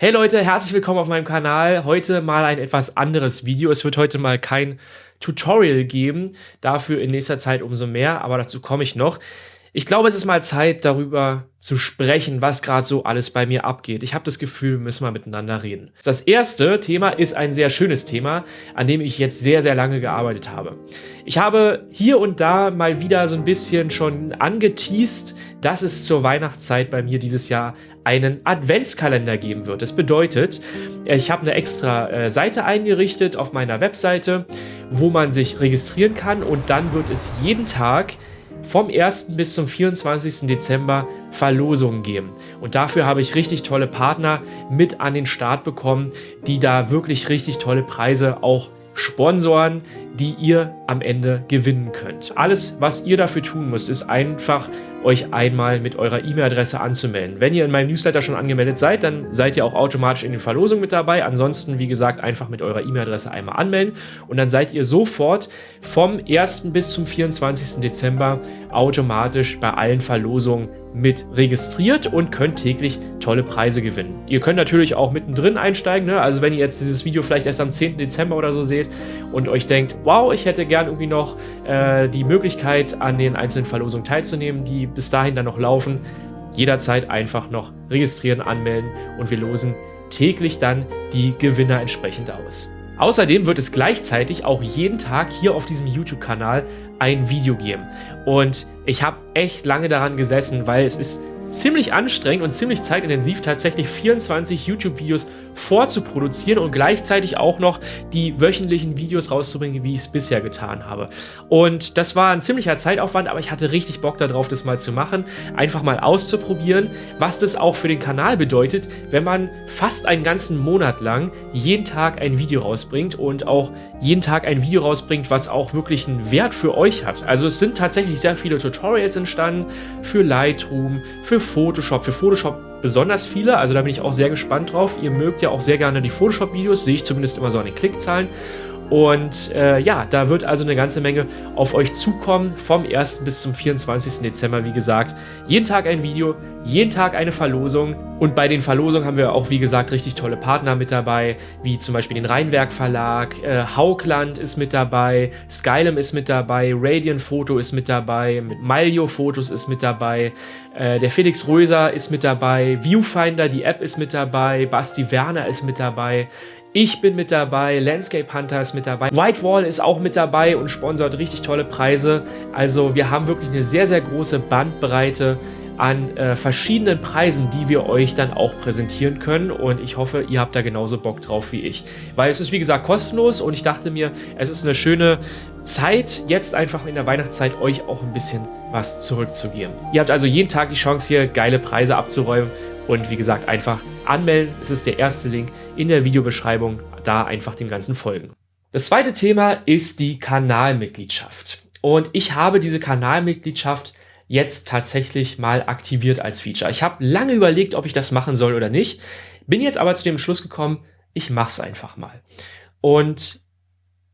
Hey Leute, herzlich willkommen auf meinem Kanal. Heute mal ein etwas anderes Video. Es wird heute mal kein Tutorial geben, dafür in nächster Zeit umso mehr, aber dazu komme ich noch. Ich glaube, es ist mal Zeit, darüber zu sprechen, was gerade so alles bei mir abgeht. Ich habe das Gefühl, wir müssen mal miteinander reden. Das erste Thema ist ein sehr schönes Thema, an dem ich jetzt sehr, sehr lange gearbeitet habe. Ich habe hier und da mal wieder so ein bisschen schon angeteased, dass es zur Weihnachtszeit bei mir dieses Jahr einen Adventskalender geben wird. Das bedeutet, ich habe eine extra äh, Seite eingerichtet auf meiner Webseite, wo man sich registrieren kann und dann wird es jeden Tag vom 1. bis zum 24. Dezember Verlosungen geben. Und dafür habe ich richtig tolle Partner mit an den Start bekommen, die da wirklich richtig tolle Preise auch Sponsoren, die ihr am Ende gewinnen könnt. Alles, was ihr dafür tun müsst, ist einfach euch einmal mit eurer E-Mail-Adresse anzumelden. Wenn ihr in meinem Newsletter schon angemeldet seid, dann seid ihr auch automatisch in den Verlosungen mit dabei. Ansonsten, wie gesagt, einfach mit eurer E-Mail-Adresse einmal anmelden und dann seid ihr sofort vom 1. bis zum 24. Dezember automatisch bei allen Verlosungen mit registriert und könnt täglich tolle Preise gewinnen. Ihr könnt natürlich auch mittendrin einsteigen, ne? also wenn ihr jetzt dieses Video vielleicht erst am 10. Dezember oder so seht und euch denkt, wow, ich hätte gern irgendwie noch äh, die Möglichkeit an den einzelnen Verlosungen teilzunehmen, die bis dahin dann noch laufen, jederzeit einfach noch registrieren, anmelden und wir losen täglich dann die Gewinner entsprechend aus. Außerdem wird es gleichzeitig auch jeden Tag hier auf diesem YouTube-Kanal ein Video geben. Und ich habe echt lange daran gesessen, weil es ist ziemlich anstrengend und ziemlich zeitintensiv, tatsächlich 24 YouTube-Videos vorzuproduzieren und gleichzeitig auch noch die wöchentlichen Videos rauszubringen, wie ich es bisher getan habe. Und das war ein ziemlicher Zeitaufwand, aber ich hatte richtig Bock darauf, das mal zu machen, einfach mal auszuprobieren, was das auch für den Kanal bedeutet, wenn man fast einen ganzen Monat lang jeden Tag ein Video rausbringt und auch jeden Tag ein Video rausbringt, was auch wirklich einen Wert für euch hat. Also es sind tatsächlich sehr viele Tutorials entstanden für Lightroom, für Photoshop, für Photoshop besonders viele, also da bin ich auch sehr gespannt drauf. Ihr mögt ja auch sehr gerne die Photoshop-Videos, sehe ich zumindest immer so an den Klickzahlen. Und äh, ja, da wird also eine ganze Menge auf euch zukommen, vom 1. bis zum 24. Dezember, wie gesagt. Jeden Tag ein Video, jeden Tag eine Verlosung. Und bei den Verlosungen haben wir auch, wie gesagt, richtig tolle Partner mit dabei, wie zum Beispiel den Rheinwerk Verlag, äh, Haugland ist mit dabei, Skylum ist mit dabei, Radiant Photo ist mit dabei, mit Malio Fotos ist mit dabei, äh, der Felix Röser ist mit dabei, Viewfinder, die App ist mit dabei, Basti Werner ist mit dabei, ich bin mit dabei, Landscape Hunter ist mit dabei, Whitewall ist auch mit dabei und sponsert richtig tolle Preise. Also wir haben wirklich eine sehr, sehr große Bandbreite an äh, verschiedenen Preisen, die wir euch dann auch präsentieren können und ich hoffe, ihr habt da genauso Bock drauf wie ich. Weil es ist wie gesagt kostenlos und ich dachte mir, es ist eine schöne Zeit, jetzt einfach in der Weihnachtszeit euch auch ein bisschen was zurückzugeben. Ihr habt also jeden Tag die Chance hier geile Preise abzuräumen und wie gesagt, einfach anmelden. Es ist der erste Link in der Videobeschreibung. Da einfach dem Ganzen folgen. Das zweite Thema ist die Kanalmitgliedschaft. Und ich habe diese Kanalmitgliedschaft jetzt tatsächlich mal aktiviert als Feature. Ich habe lange überlegt, ob ich das machen soll oder nicht. Bin jetzt aber zu dem Schluss gekommen, ich mache es einfach mal. Und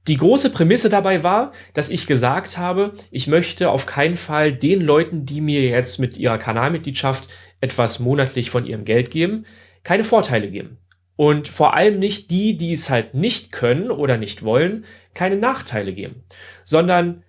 die große Prämisse dabei war, dass ich gesagt habe, ich möchte auf keinen Fall den Leuten, die mir jetzt mit ihrer Kanalmitgliedschaft etwas monatlich von ihrem Geld geben, keine Vorteile geben. Und vor allem nicht die, die es halt nicht können oder nicht wollen, keine Nachteile geben, sondern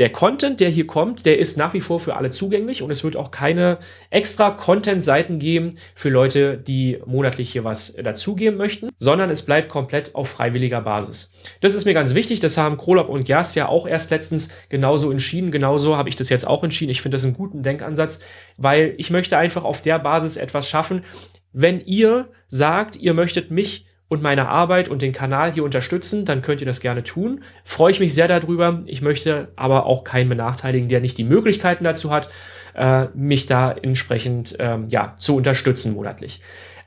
der Content, der hier kommt, der ist nach wie vor für alle zugänglich und es wird auch keine extra Content-Seiten geben für Leute, die monatlich hier was dazugeben möchten, sondern es bleibt komplett auf freiwilliger Basis. Das ist mir ganz wichtig, das haben Krolop und Gerst ja auch erst letztens genauso entschieden, genauso habe ich das jetzt auch entschieden. Ich finde das einen guten Denkansatz, weil ich möchte einfach auf der Basis etwas schaffen, wenn ihr sagt, ihr möchtet mich und meine Arbeit und den Kanal hier unterstützen, dann könnt ihr das gerne tun. Freue ich mich sehr darüber. Ich möchte aber auch keinen benachteiligen, der nicht die Möglichkeiten dazu hat, äh, mich da entsprechend ähm, ja, zu unterstützen monatlich.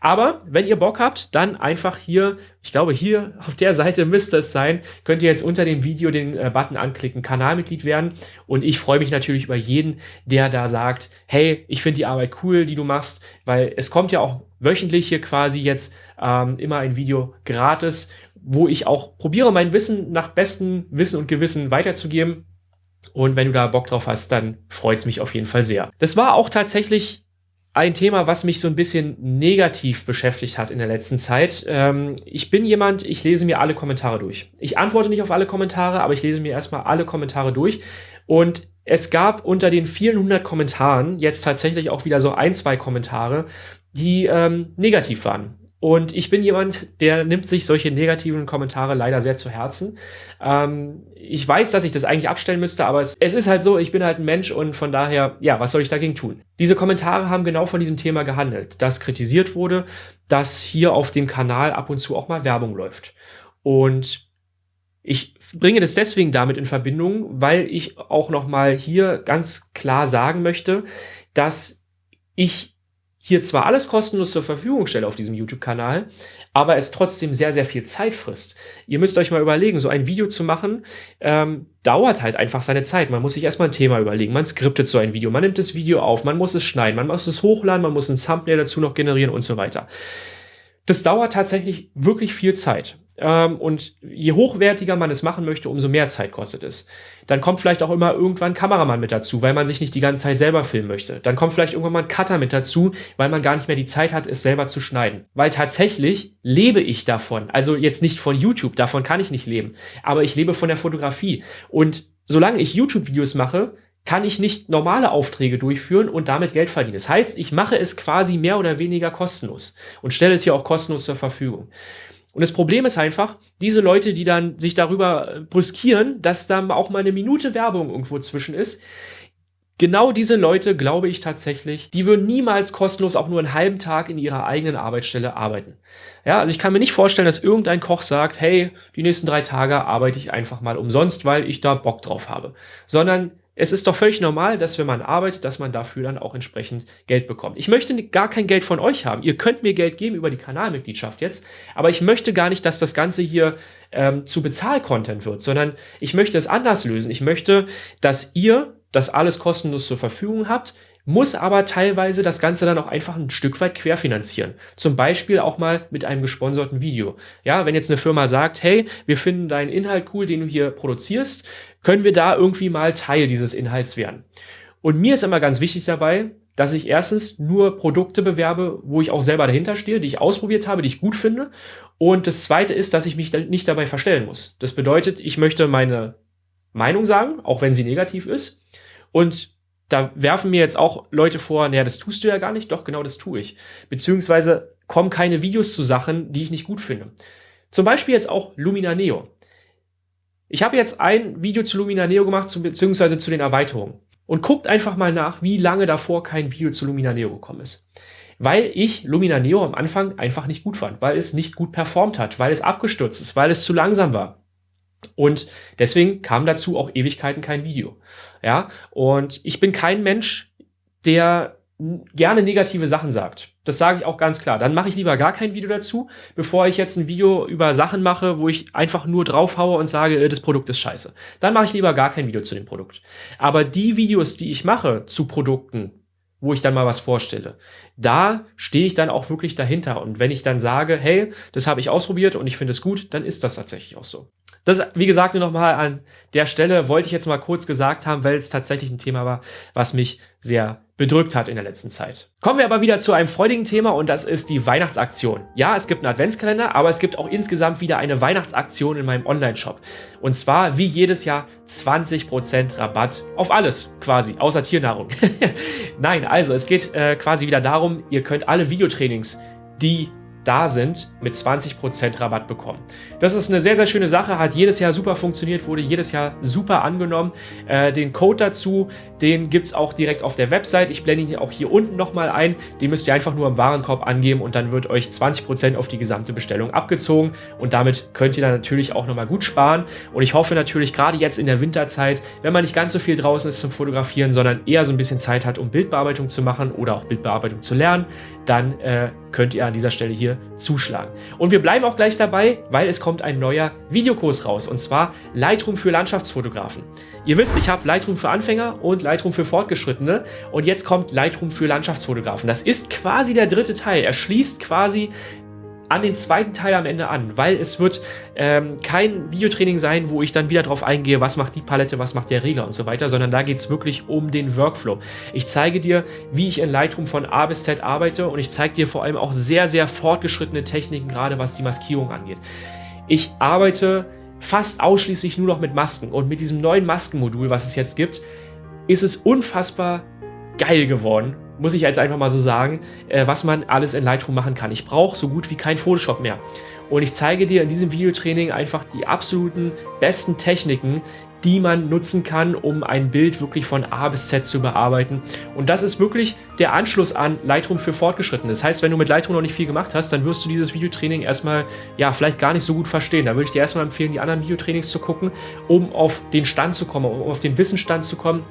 Aber wenn ihr Bock habt, dann einfach hier, ich glaube hier auf der Seite müsste es sein, könnt ihr jetzt unter dem Video den äh, Button anklicken, Kanalmitglied werden. Und ich freue mich natürlich über jeden, der da sagt, hey, ich finde die Arbeit cool, die du machst, weil es kommt ja auch wöchentlich hier quasi jetzt ähm, immer ein Video gratis, wo ich auch probiere, mein Wissen nach bestem Wissen und Gewissen weiterzugeben. Und wenn du da Bock drauf hast, dann freut es mich auf jeden Fall sehr. Das war auch tatsächlich ein Thema, was mich so ein bisschen negativ beschäftigt hat in der letzten Zeit. Ähm, ich bin jemand, ich lese mir alle Kommentare durch. Ich antworte nicht auf alle Kommentare, aber ich lese mir erstmal alle Kommentare durch. Und es gab unter den vielen hundert Kommentaren jetzt tatsächlich auch wieder so ein, zwei Kommentare, die ähm, negativ waren. Und ich bin jemand, der nimmt sich solche negativen Kommentare leider sehr zu Herzen. Ähm, ich weiß, dass ich das eigentlich abstellen müsste, aber es, es, ist halt so, ich bin halt ein Mensch und von daher, ja, was soll ich dagegen tun? Diese Kommentare haben genau von diesem Thema gehandelt, dass kritisiert wurde, dass hier auf dem Kanal ab und zu auch mal Werbung läuft. Und ich bringe das deswegen damit in Verbindung, weil ich auch noch mal hier ganz klar sagen möchte, dass ich hier zwar alles kostenlos zur Verfügung stelle auf diesem YouTube-Kanal, aber es trotzdem sehr, sehr viel Zeit frisst. Ihr müsst euch mal überlegen, so ein Video zu machen, ähm, dauert halt einfach seine Zeit. Man muss sich erstmal ein Thema überlegen, man skriptet so ein Video, man nimmt das Video auf, man muss es schneiden, man muss es hochladen, man muss ein Thumbnail dazu noch generieren und so weiter. Das dauert tatsächlich wirklich viel Zeit. Ähm, und je hochwertiger man es machen möchte, umso mehr Zeit kostet es. Dann kommt vielleicht auch immer irgendwann Kameramann mit dazu, weil man sich nicht die ganze Zeit selber filmen möchte. Dann kommt vielleicht irgendwann mal ein Cutter mit dazu, weil man gar nicht mehr die Zeit hat, es selber zu schneiden. Weil tatsächlich lebe ich davon. Also jetzt nicht von YouTube, davon kann ich nicht leben. Aber ich lebe von der Fotografie. Und solange ich YouTube-Videos mache, kann ich nicht normale Aufträge durchführen und damit Geld verdienen. Das heißt, ich mache es quasi mehr oder weniger kostenlos und stelle es hier auch kostenlos zur Verfügung. Und das Problem ist einfach, diese Leute, die dann sich darüber äh, brüskieren, dass da auch mal eine Minute Werbung irgendwo zwischen ist, genau diese Leute, glaube ich tatsächlich, die würden niemals kostenlos auch nur einen halben Tag in ihrer eigenen Arbeitsstelle arbeiten. Ja, also ich kann mir nicht vorstellen, dass irgendein Koch sagt, hey, die nächsten drei Tage arbeite ich einfach mal umsonst, weil ich da Bock drauf habe. Sondern es ist doch völlig normal, dass wenn man arbeitet, dass man dafür dann auch entsprechend Geld bekommt. Ich möchte gar kein Geld von euch haben. Ihr könnt mir Geld geben über die Kanalmitgliedschaft jetzt, aber ich möchte gar nicht, dass das Ganze hier ähm, zu Bezahl-Content wird, sondern ich möchte es anders lösen. Ich möchte, dass ihr das alles kostenlos zur Verfügung habt, muss aber teilweise das Ganze dann auch einfach ein Stück weit querfinanzieren. Zum Beispiel auch mal mit einem gesponserten Video. Ja, wenn jetzt eine Firma sagt, hey, wir finden deinen Inhalt cool, den du hier produzierst, können wir da irgendwie mal Teil dieses Inhalts werden. Und mir ist immer ganz wichtig dabei, dass ich erstens nur Produkte bewerbe, wo ich auch selber dahinter stehe, die ich ausprobiert habe, die ich gut finde. Und das zweite ist, dass ich mich nicht dabei verstellen muss. Das bedeutet, ich möchte meine Meinung sagen, auch wenn sie negativ ist. Und da werfen mir jetzt auch Leute vor, naja, das tust du ja gar nicht. Doch, genau das tue ich. Beziehungsweise kommen keine Videos zu Sachen, die ich nicht gut finde. Zum Beispiel jetzt auch Lumina Neo. Ich habe jetzt ein Video zu Lumina Neo gemacht, beziehungsweise zu den Erweiterungen. Und guckt einfach mal nach, wie lange davor kein Video zu Lumina Neo gekommen ist. Weil ich Lumina Neo am Anfang einfach nicht gut fand, weil es nicht gut performt hat, weil es abgestürzt ist, weil es zu langsam war. Und deswegen kam dazu auch Ewigkeiten kein Video. Ja, und ich bin kein Mensch, der gerne negative Sachen sagt. Das sage ich auch ganz klar. Dann mache ich lieber gar kein Video dazu, bevor ich jetzt ein Video über Sachen mache, wo ich einfach nur draufhaue und sage, äh, das Produkt ist scheiße. Dann mache ich lieber gar kein Video zu dem Produkt. Aber die Videos, die ich mache zu Produkten, wo ich dann mal was vorstelle. Da stehe ich dann auch wirklich dahinter. Und wenn ich dann sage, hey, das habe ich ausprobiert und ich finde es gut, dann ist das tatsächlich auch so. Das, wie gesagt, nur nochmal an der Stelle wollte ich jetzt mal kurz gesagt haben, weil es tatsächlich ein Thema war, was mich sehr bedrückt hat in der letzten Zeit. Kommen wir aber wieder zu einem freudigen Thema und das ist die Weihnachtsaktion. Ja, es gibt einen Adventskalender, aber es gibt auch insgesamt wieder eine Weihnachtsaktion in meinem Online-Shop. Und zwar wie jedes Jahr 20% Rabatt auf alles quasi, außer Tiernahrung. Nein, also es geht äh, quasi wieder darum, ihr könnt alle Videotrainings, die da sind, mit 20% Rabatt bekommen. Das ist eine sehr, sehr schöne Sache, hat jedes Jahr super funktioniert, wurde jedes Jahr super angenommen. Äh, den Code dazu, den gibt es auch direkt auf der Website. Ich blende ihn auch hier unten nochmal ein. Den müsst ihr einfach nur im Warenkorb angeben und dann wird euch 20% auf die gesamte Bestellung abgezogen und damit könnt ihr dann natürlich auch nochmal gut sparen. Und ich hoffe natürlich gerade jetzt in der Winterzeit, wenn man nicht ganz so viel draußen ist zum Fotografieren, sondern eher so ein bisschen Zeit hat, um Bildbearbeitung zu machen oder auch Bildbearbeitung zu lernen, dann äh, könnt ihr an dieser Stelle hier zuschlagen. Und wir bleiben auch gleich dabei, weil es kommt ein neuer Videokurs raus und zwar Lightroom für Landschaftsfotografen. Ihr wisst, ich habe Lightroom für Anfänger und Lightroom für Fortgeschrittene und jetzt kommt Lightroom für Landschaftsfotografen. Das ist quasi der dritte Teil. Er schließt quasi an den zweiten Teil am Ende an, weil es wird ähm, kein Videotraining sein, wo ich dann wieder drauf eingehe, was macht die Palette, was macht der Regler und so weiter, sondern da geht es wirklich um den Workflow. Ich zeige dir, wie ich in Lightroom von A bis Z arbeite und ich zeige dir vor allem auch sehr, sehr fortgeschrittene Techniken, gerade was die Maskierung angeht. Ich arbeite fast ausschließlich nur noch mit Masken und mit diesem neuen Maskenmodul, was es jetzt gibt, ist es unfassbar geil geworden, muss ich jetzt einfach mal so sagen, äh, was man alles in Lightroom machen kann. Ich brauche so gut wie kein Photoshop mehr. Und ich zeige dir in diesem Videotraining einfach die absoluten besten Techniken, die man nutzen kann, um ein Bild wirklich von A bis Z zu bearbeiten. Und das ist wirklich der Anschluss an Lightroom für Fortgeschrittene. Das heißt, wenn du mit Lightroom noch nicht viel gemacht hast, dann wirst du dieses Videotraining erstmal, ja, vielleicht gar nicht so gut verstehen. Da würde ich dir erstmal empfehlen, die anderen Videotrainings zu gucken, um auf den Stand zu kommen, um auf den Wissensstand zu kommen.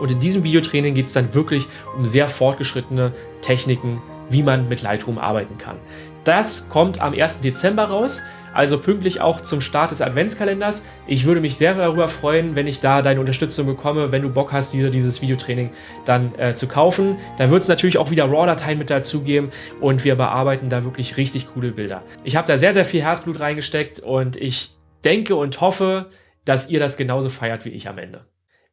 Und in diesem Videotraining geht es dann wirklich um sehr fortgeschrittene Techniken, wie man mit Lightroom arbeiten kann. Das kommt am 1. Dezember raus also pünktlich auch zum Start des Adventskalenders. Ich würde mich sehr darüber freuen, wenn ich da deine Unterstützung bekomme, wenn du Bock hast, dir dieses Videotraining dann äh, zu kaufen. Da wird es natürlich auch wieder RAW-Dateien mit dazugeben und wir bearbeiten da wirklich richtig coole Bilder. Ich habe da sehr, sehr viel Herzblut reingesteckt und ich denke und hoffe, dass ihr das genauso feiert wie ich am Ende.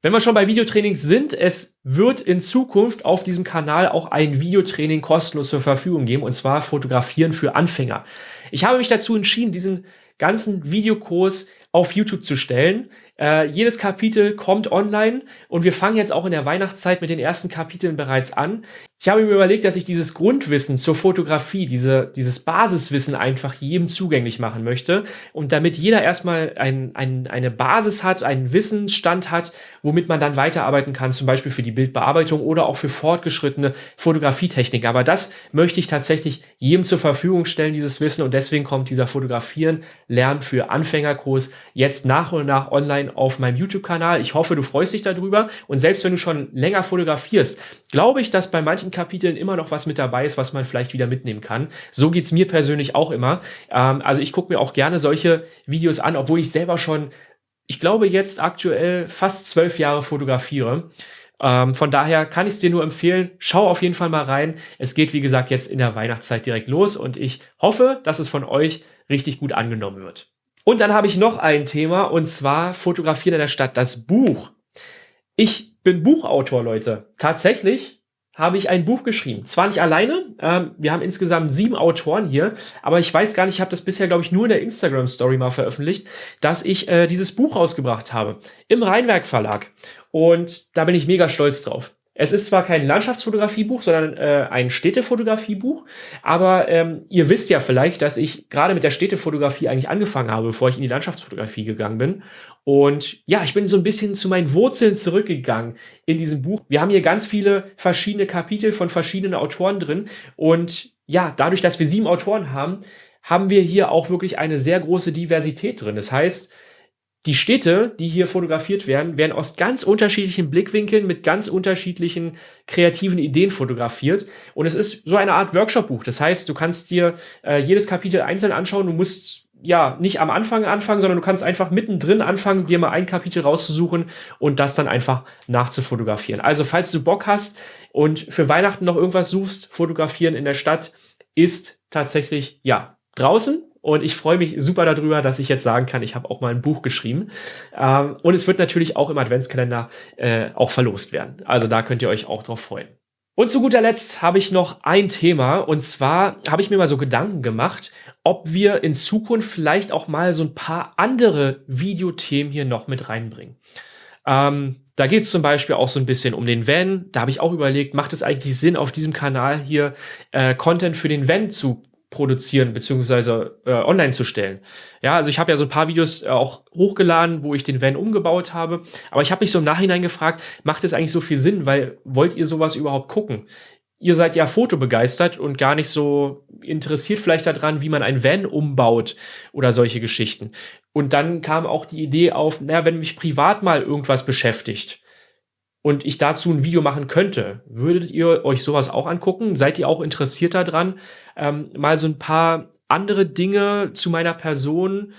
Wenn wir schon bei Videotrainings sind, es wird in Zukunft auf diesem Kanal auch ein Videotraining kostenlos zur Verfügung geben, und zwar Fotografieren für Anfänger. Ich habe mich dazu entschieden, diesen ganzen Videokurs auf YouTube zu stellen. Äh, jedes Kapitel kommt online und wir fangen jetzt auch in der Weihnachtszeit mit den ersten Kapiteln bereits an. Ich habe mir überlegt, dass ich dieses Grundwissen zur Fotografie, diese, dieses Basiswissen einfach jedem zugänglich machen möchte. Und damit jeder erstmal ein, ein, eine Basis hat, einen Wissensstand hat, womit man dann weiterarbeiten kann, zum Beispiel für die Bildbearbeitung oder auch für fortgeschrittene Fotografietechnik. Aber das möchte ich tatsächlich jedem zur Verfügung stellen, dieses Wissen. Und deswegen kommt dieser Fotografieren, Lernen für Anfängerkurs jetzt nach und nach online auf meinem YouTube-Kanal. Ich hoffe, du freust dich darüber. Und selbst wenn du schon länger fotografierst, glaube ich, dass bei manchen Kapiteln immer noch was mit dabei ist, was man vielleicht wieder mitnehmen kann. So geht es mir persönlich auch immer. Ähm, also ich gucke mir auch gerne solche Videos an, obwohl ich selber schon, ich glaube jetzt aktuell fast zwölf Jahre fotografiere. Ähm, von daher kann ich es dir nur empfehlen, schau auf jeden Fall mal rein. Es geht, wie gesagt, jetzt in der Weihnachtszeit direkt los und ich hoffe, dass es von euch richtig gut angenommen wird. Und dann habe ich noch ein Thema und zwar Fotografieren in der Stadt, das Buch. Ich bin Buchautor, Leute. Tatsächlich habe ich ein Buch geschrieben. Zwar nicht alleine, ähm, wir haben insgesamt sieben Autoren hier, aber ich weiß gar nicht, ich habe das bisher, glaube ich, nur in der Instagram-Story mal veröffentlicht, dass ich äh, dieses Buch rausgebracht habe im Rheinwerk Verlag. Und da bin ich mega stolz drauf. Es ist zwar kein Landschaftsfotografiebuch, sondern äh, ein Städtefotografiebuch, aber ähm, ihr wisst ja vielleicht, dass ich gerade mit der Städtefotografie eigentlich angefangen habe, bevor ich in die Landschaftsfotografie gegangen bin. Und ja, ich bin so ein bisschen zu meinen Wurzeln zurückgegangen in diesem Buch. Wir haben hier ganz viele verschiedene Kapitel von verschiedenen Autoren drin. Und ja, dadurch, dass wir sieben Autoren haben, haben wir hier auch wirklich eine sehr große Diversität drin. Das heißt, die Städte, die hier fotografiert werden, werden aus ganz unterschiedlichen Blickwinkeln mit ganz unterschiedlichen kreativen Ideen fotografiert. Und es ist so eine Art Workshop-Buch. Das heißt, du kannst dir äh, jedes Kapitel einzeln anschauen. Du musst ja nicht am Anfang anfangen, sondern du kannst einfach mittendrin anfangen, dir mal ein Kapitel rauszusuchen und das dann einfach nachzufotografieren. Also, falls du Bock hast und für Weihnachten noch irgendwas suchst, fotografieren in der Stadt ist tatsächlich ja draußen und ich freue mich super darüber, dass ich jetzt sagen kann, ich habe auch mal ein Buch geschrieben. Ähm, und es wird natürlich auch im Adventskalender äh, auch verlost werden. Also da könnt ihr euch auch drauf freuen. Und zu guter Letzt habe ich noch ein Thema. Und zwar habe ich mir mal so Gedanken gemacht, ob wir in Zukunft vielleicht auch mal so ein paar andere Videothemen hier noch mit reinbringen. Ähm, da geht es zum Beispiel auch so ein bisschen um den Van. Da habe ich auch überlegt, macht es eigentlich Sinn, auf diesem Kanal hier äh, Content für den Van zu produzieren beziehungsweise äh, online zu stellen. Ja, also ich habe ja so ein paar Videos äh, auch hochgeladen, wo ich den Van umgebaut habe. Aber ich habe mich so im Nachhinein gefragt, macht es eigentlich so viel Sinn? Weil wollt ihr sowas überhaupt gucken? Ihr seid ja fotobegeistert und gar nicht so interessiert vielleicht daran, wie man ein Van umbaut oder solche Geschichten. Und dann kam auch die Idee auf, naja, wenn mich privat mal irgendwas beschäftigt, und ich dazu ein Video machen könnte, würdet ihr euch sowas auch angucken? Seid ihr auch interessiert daran, ähm, mal so ein paar andere Dinge zu meiner Person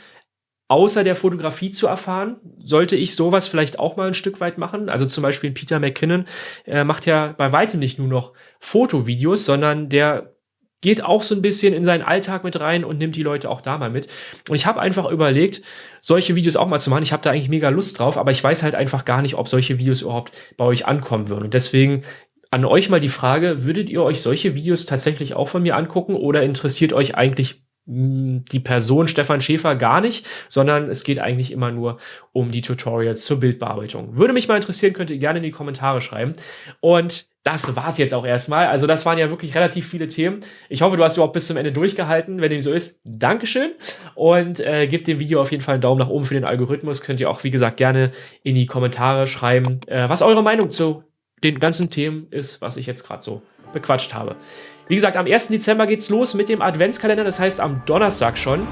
außer der Fotografie zu erfahren? Sollte ich sowas vielleicht auch mal ein Stück weit machen? Also zum Beispiel Peter McKinnon äh, macht ja bei weitem nicht nur noch Fotovideos, sondern der geht auch so ein bisschen in seinen Alltag mit rein und nimmt die Leute auch da mal mit. Und ich habe einfach überlegt, solche Videos auch mal zu machen. Ich habe da eigentlich mega Lust drauf, aber ich weiß halt einfach gar nicht, ob solche Videos überhaupt bei euch ankommen würden. Und deswegen an euch mal die Frage, würdet ihr euch solche Videos tatsächlich auch von mir angucken oder interessiert euch eigentlich hm, die Person Stefan Schäfer gar nicht, sondern es geht eigentlich immer nur um die Tutorials zur Bildbearbeitung. Würde mich mal interessieren, könnt ihr gerne in die Kommentare schreiben. Und das war's jetzt auch erstmal. Also das waren ja wirklich relativ viele Themen. Ich hoffe, du hast überhaupt bis zum Ende durchgehalten. Wenn dem so ist, Dankeschön. Und äh, gebt dem Video auf jeden Fall einen Daumen nach oben für den Algorithmus. Könnt ihr auch, wie gesagt, gerne in die Kommentare schreiben, äh, was eure Meinung zu den ganzen Themen ist, was ich jetzt gerade so bequatscht habe. Wie gesagt, am 1. Dezember geht's los mit dem Adventskalender. Das heißt, am Donnerstag schon.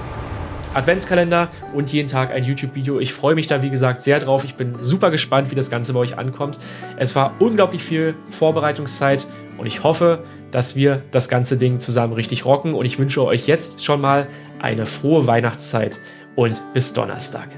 Adventskalender und jeden Tag ein YouTube-Video. Ich freue mich da, wie gesagt, sehr drauf. Ich bin super gespannt, wie das Ganze bei euch ankommt. Es war unglaublich viel Vorbereitungszeit und ich hoffe, dass wir das ganze Ding zusammen richtig rocken. Und ich wünsche euch jetzt schon mal eine frohe Weihnachtszeit und bis Donnerstag.